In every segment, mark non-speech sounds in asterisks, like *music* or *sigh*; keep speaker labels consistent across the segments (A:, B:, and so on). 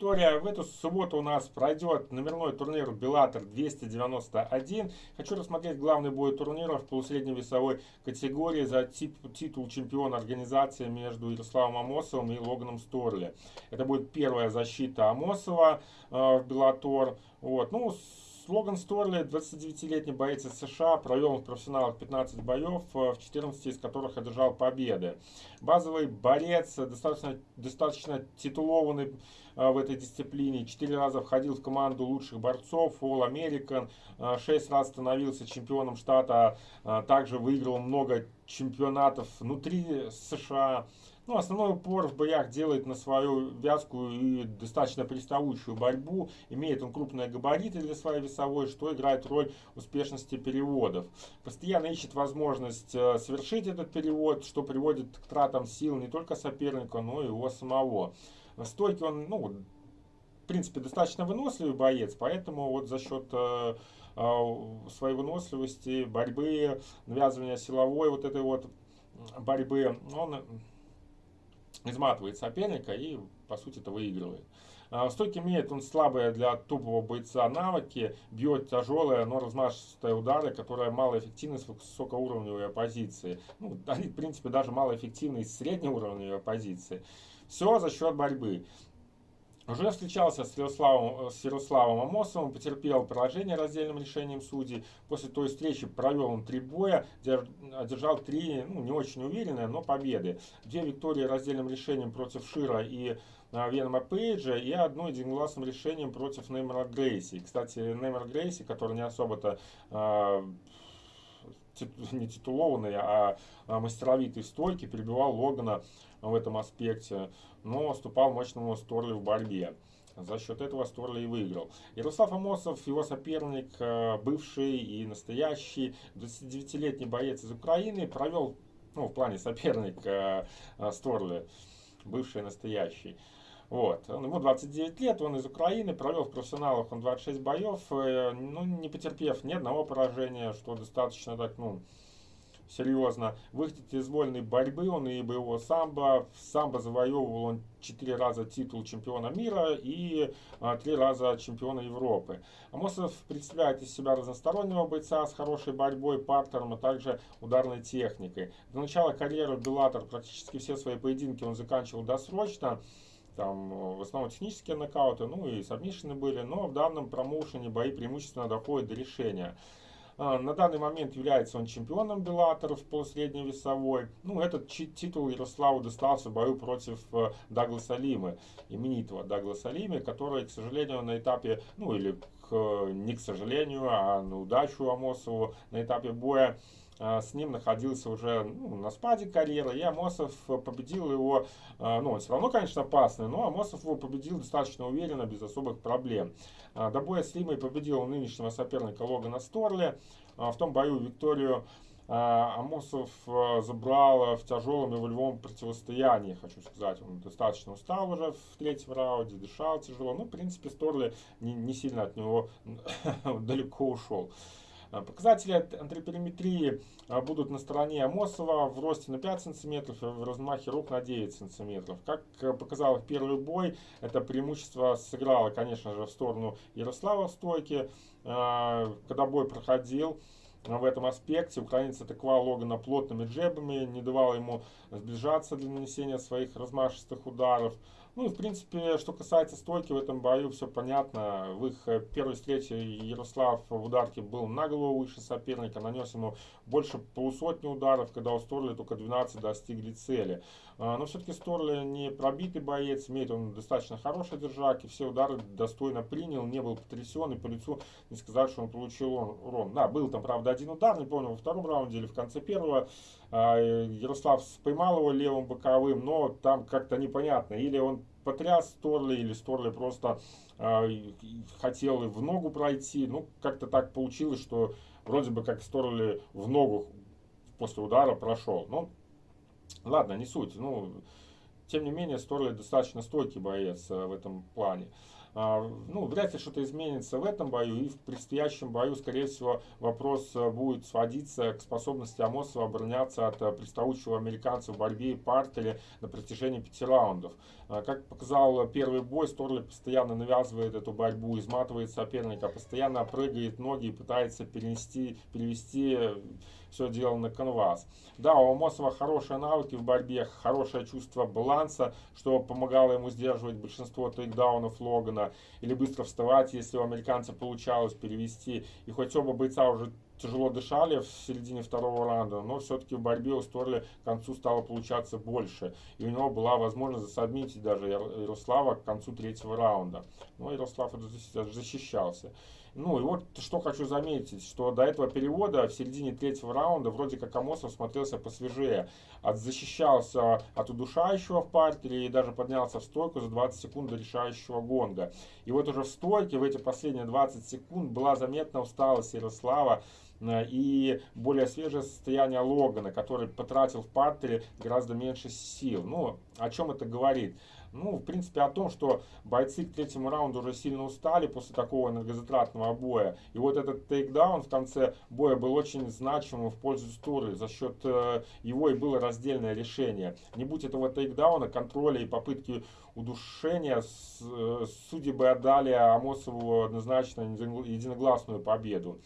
A: Виктория. В эту субботу у нас пройдет номерной турнир Беллатор 291. Хочу рассмотреть главный бой турнира в полусредней весовой категории за тип, титул чемпиона организации между Ярославом Амосовым и Логаном Сторли. Это будет первая защита Амосова э, в Беллатор. Вот. Ну, Логан Сторли, 29-летний боец из США, провел в профессионалах 15 боев, э, в 14 из которых одержал победы. Базовый борец, достаточно, достаточно титулованный э, в этой дисциплине. Четыре раза входил в команду лучших борцов, All American. Э, шесть раз становился чемпионом штата. Также выиграл много чемпионатов внутри США. Ну, основной упор в боях делает на свою вязкую и достаточно приставучую борьбу. Имеет он крупные габариты для своей весовой, что играет роль успешности переводов. Постоянно ищет возможность э, совершить этот перевод, что приводит к тратам сил не только соперника, но и его самого. В стойке он, ну, в принципе, достаточно выносливый боец, поэтому вот за счет э, э, своей выносливости, борьбы, навязывания силовой вот этой вот борьбы, он изматывает соперника и, по сути, это выигрывает. А, стойки имеет он слабые для топового бойца навыки, бьет тяжелые, но размашистые удары, которые малоэффективны с высокоуровневой оппозиции. Ну, они, в принципе, даже малоэффективны с среднеуровневой оппозиции. Все за счет борьбы. Уже встречался с Ярославом, с Ярославом Амосовым, потерпел поражение раздельным решением судей. После той встречи провел он три боя, одержал три, ну, не очень уверенные, но победы. Две виктории раздельным решением против Шира и а, Венома Пейджа и одно единогласным решением против Неймара Грейси. Кстати, Неймар Грейси, который не особо-то э, *laughs* не титулованный, а, а мастеровитый стойки, перебивал Логана в этом аспекте, но уступал мощному Сторли в борьбе. За счет этого Сторли и выиграл. Ярослав Амосов, его соперник, э, бывший и настоящий 29-летний боец из Украины, провел, ну, в плане соперник э, Сторли, бывший и настоящий. Вот. Ему 29 лет, он из Украины, провел в профессионалах он 26 боев, э, ну, не потерпев ни одного поражения, что достаточно так, ну, серьезно. Выходит из вольной борьбы, он и боевого самбо. В самбо завоевывал он 4 раза титул чемпиона мира и а, 3 раза чемпиона Европы. Амосов представляет из себя разностороннего бойца с хорошей борьбой, партером, а также ударной техникой. До начала карьеры Беллатор практически все свои поединки он заканчивал досрочно. Там в основном технические нокауты, ну и сабмишины были, но в данном промоушене бои преимущественно доходят до решения. А, на данный момент является он чемпионом Беллатора в полусредней весовой. Ну, этот титул Ярославу достался в бою против э, Дагласа Лимы, именитого Дагласа Лимы, который, к сожалению, на этапе, ну или не к сожалению, а на удачу Амосову на этапе боя а, с ним находился уже ну, на спаде карьеры, и Амосов победил его, а, ну, он все равно, конечно, опасный, но Амосов его победил достаточно уверенно, без особых проблем. А, до боя с Лимой победил нынешнего соперника Логана Сторли. В том бою Викторию Амосов забрал в тяжелом и волевом противостоянии, хочу сказать. Он достаточно устал уже в третьем раунде, дышал тяжело. Ну, в принципе, Сторли не, не сильно от него *laughs* далеко ушел. А, показатели антропометрии а, будут на стороне Амосова в росте на 5 см, в размахе рук на 9 см. Как показал первый бой, это преимущество сыграло, конечно же, в сторону Ярослава в стойке. А, когда бой проходил, в этом аспекте украинец атаковал Логана плотными джебами, не давал ему сближаться для нанесения своих размашистых ударов. Ну и в принципе, что касается стойки, в этом бою все понятно. В их э, первой встрече Ярослав в ударке был на голову выше соперника, нанес ему больше полусотни ударов, когда у Сторли только 12 достигли цели. А, но все-таки Сторли не пробитый боец, имеет он достаточно хороший держак, и все удары достойно принял, не был потрясен, и по лицу не сказать, что он получил урон. Да, был там, правда, один удар, не помню, во втором раунде или в конце первого. А, Ярослав поймал его левым боковым, но там как-то непонятно. Или он потряс Сторли, или Сторли просто э, хотел в ногу пройти. Ну, как-то так получилось, что вроде бы как Сторли в ногу после удара прошел. Ну, ладно, не суть. Ну, тем не менее, Сторли достаточно стойкий боец э, в этом плане. А, ну, вряд ли что-то изменится в этом бою, и в предстоящем бою, скорее всего, вопрос э, будет сводиться к способности Амосова обороняться от э, приставучего американца в борьбе и партере на протяжении пяти раундов. А, как показал первый бой, Сторли постоянно навязывает эту борьбу, изматывает соперника, постоянно прыгает ноги и пытается перенести, перевести все дело на канвас. Да, у Амосова хорошие навыки в борьбе, хорошее чувство баланса, что помогало ему сдерживать большинство тейкдаунов Логана, или быстро вставать, если у американца получалось перевести. И хоть оба бойца уже тяжело дышали в середине второго раунда, но все-таки в борьбе у Сторли к концу стало получаться больше. И у него была возможность засадмить даже Ярослава к концу третьего раунда. Но Ярослав защищался. Ну и вот что хочу заметить, что до этого перевода в середине третьего раунда вроде как Амосов смотрелся посвежее. От, защищался от удушающего в партере и даже поднялся в стойку за 20 секунд до решающего гонга. И вот уже в стойке в эти последние 20 секунд была заметна усталость Ярослава э, и более свежее состояние Логана, который потратил в партере гораздо меньше сил. Ну, о чем это говорит? Ну, в принципе, о том, что бойцы к третьему раунду уже сильно устали после такого энергозатратного боя. И вот этот тейкдаун в конце боя был очень значимым в пользу Стуры. За счет э, его и было раздельное решение. Не будь этого тейкдауна, контроля и попытки удушения, э, судьи бы отдали Амосову однозначно единогласную победу.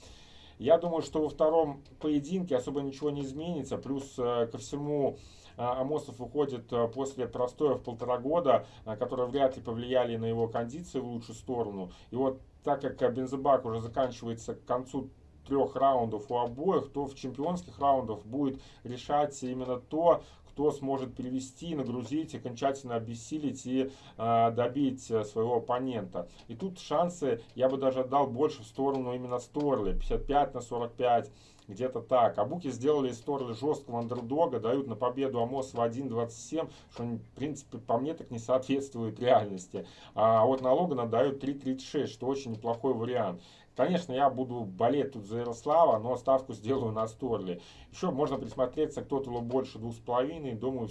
A: Я думаю, что во втором поединке особо ничего не изменится. Плюс э, ко всему а, Амосов уходит э, после простоя в полтора года, э, которые вряд ли повлияли на его кондиции в лучшую сторону. И вот так как бензобак уже заканчивается к концу трех раундов у обоих, то в чемпионских раундах будет решать именно то, кто сможет перевести, нагрузить, окончательно обессилить и э, добить своего оппонента. И тут шансы я бы даже отдал больше в сторону именно Сторли, 55 на 45 где-то так. А буки сделали из Торли жесткого андердога, дают на победу Амос в 1.27, что, в принципе, по мне так не соответствует реальности. А вот на Логана дают 3.36, что очень неплохой вариант. Конечно, я буду болеть тут за Ярослава, но ставку сделаю на Сторли. Еще можно присмотреться, кто то больше 2.5, думаю,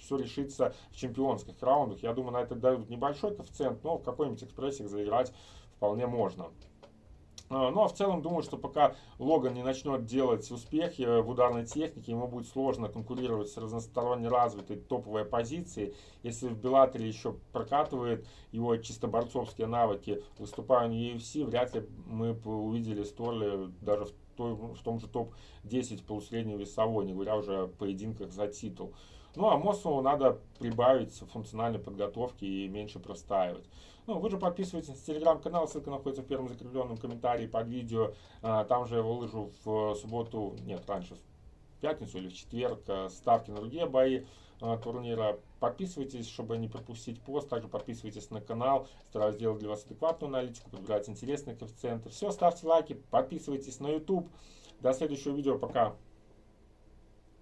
A: все решится в чемпионских раундах. Я думаю, на это дают небольшой коэффициент, но в какой-нибудь экспрессик заиграть вполне можно. А, ну а в целом думаю, что пока Логан не начнет делать успехи в ударной технике, ему будет сложно конкурировать с разносторонне развитой топовой позицией. Если в Беллатере еще прокатывает его чисто борцовские навыки, выступая на UFC, вряд ли мы увидели Сторли даже в, той, в том же топ-10 полусреднего весовой, не говоря уже о поединках за титул. Ну а Мосову надо прибавить функциональной подготовки и меньше простаивать. Ну, вы же подписывайтесь на телеграм-канал, ссылка находится в первом закрепленном комментарии под видео. А, там же я выложу в субботу, нет, раньше, пятницу или в четверг э, ставки на другие бои а, турнира. Подписывайтесь, чтобы не пропустить пост. Также подписывайтесь на канал. Стараюсь сделать для вас адекватную аналитику, подбирать интересные коэффициенты. Все, ставьте лайки, подписывайтесь на YouTube. До следующего видео. Пока.